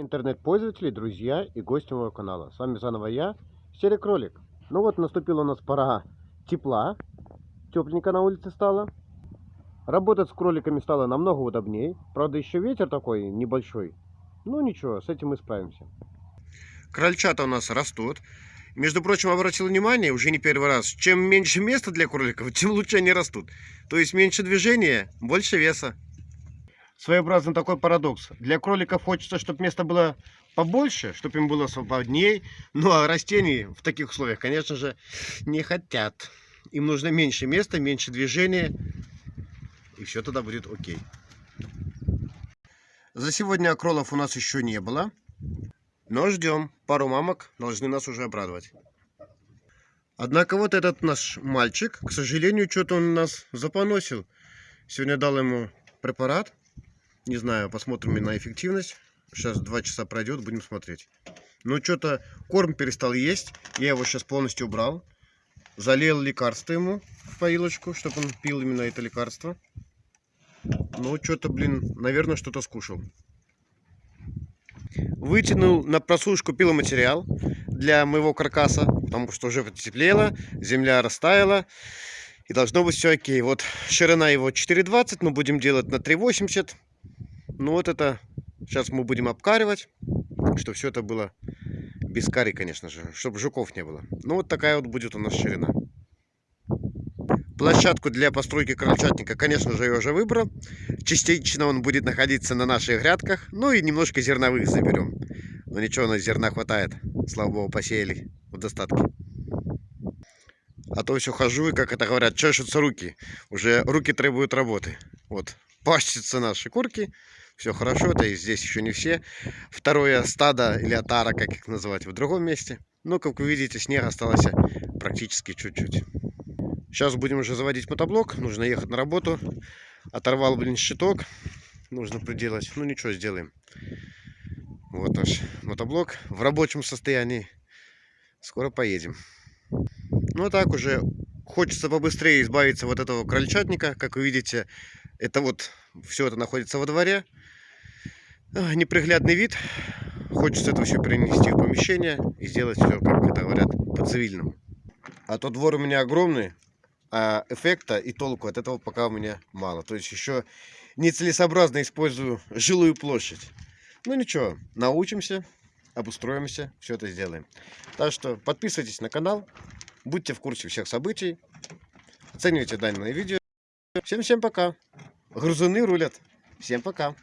интернет-пользователи, друзья и гости моего канала. С вами заново я, Серый Кролик. Ну вот, наступила у нас пора тепла. Тепленько на улице стало. Работать с кроликами стало намного удобнее. Правда, еще ветер такой небольшой. Ну ничего, с этим мы справимся. Крольчата у нас растут. Между прочим, обратил внимание, уже не первый раз, чем меньше места для кроликов, тем лучше они растут. То есть меньше движения, больше веса. Своеобразный такой парадокс. Для кроликов хочется, чтобы место было побольше, чтобы им было свободней. Ну а растений в таких условиях, конечно же, не хотят. Им нужно меньше места, меньше движения. И все тогда будет окей. За сегодня кролов у нас еще не было. Но ждем. Пару мамок должны нас уже обрадовать. Однако вот этот наш мальчик, к сожалению, что-то он нас запоносил. Сегодня дал ему препарат. Не знаю, посмотрим на эффективность. Сейчас два часа пройдет, будем смотреть. Ну, что-то корм перестал есть. Я его сейчас полностью убрал. Залил лекарство ему в поилочку, чтобы он пил именно это лекарство. Ну, что-то, блин, наверное, что-то скушал. Вытянул на просушку пиломатериал для моего каркаса, потому что уже потеплело, земля растаяла. И должно быть все окей. Вот ширина его 4,20, мы будем делать на 3,80. Ну вот это сейчас мы будем обкаривать, чтобы все это было без кари, конечно же, чтобы жуков не было. Ну вот такая вот будет у нас ширина. Площадку для постройки крольчатника, конечно же, я уже выбрал. Частично он будет находиться на наших грядках. Ну и немножко зерновых заберем. Но ничего, на зерна хватает. Слава богу, посеяли в достатке. А то все хожу и, как это говорят, чешутся руки. Уже руки требуют работы. Вот, пащатся наши курки. Все хорошо, это и здесь еще не все. Второе стадо или отара, как их называть, в другом месте. Но, как вы видите, снег осталось практически чуть-чуть. Сейчас будем уже заводить мотоблок. Нужно ехать на работу. Оторвал, блин, щиток. Нужно приделать. Ну, ничего, сделаем. Вот наш мотоблок в рабочем состоянии. Скоро поедем. Ну, а так уже хочется побыстрее избавиться вот этого крольчатника. Как вы видите, это вот все это находится во дворе. Неприглядный вид. Хочется это все перенести в помещение и сделать все, как это говорят, по-цивильному. А то двор у меня огромный, а эффекта и толку от этого пока у меня мало. То есть еще нецелесообразно использую жилую площадь. Ну ничего, научимся, обустроимся, все это сделаем. Так что подписывайтесь на канал, будьте в курсе всех событий, оценивайте данное видео. Всем-всем пока. Грузуны рулят. Всем пока.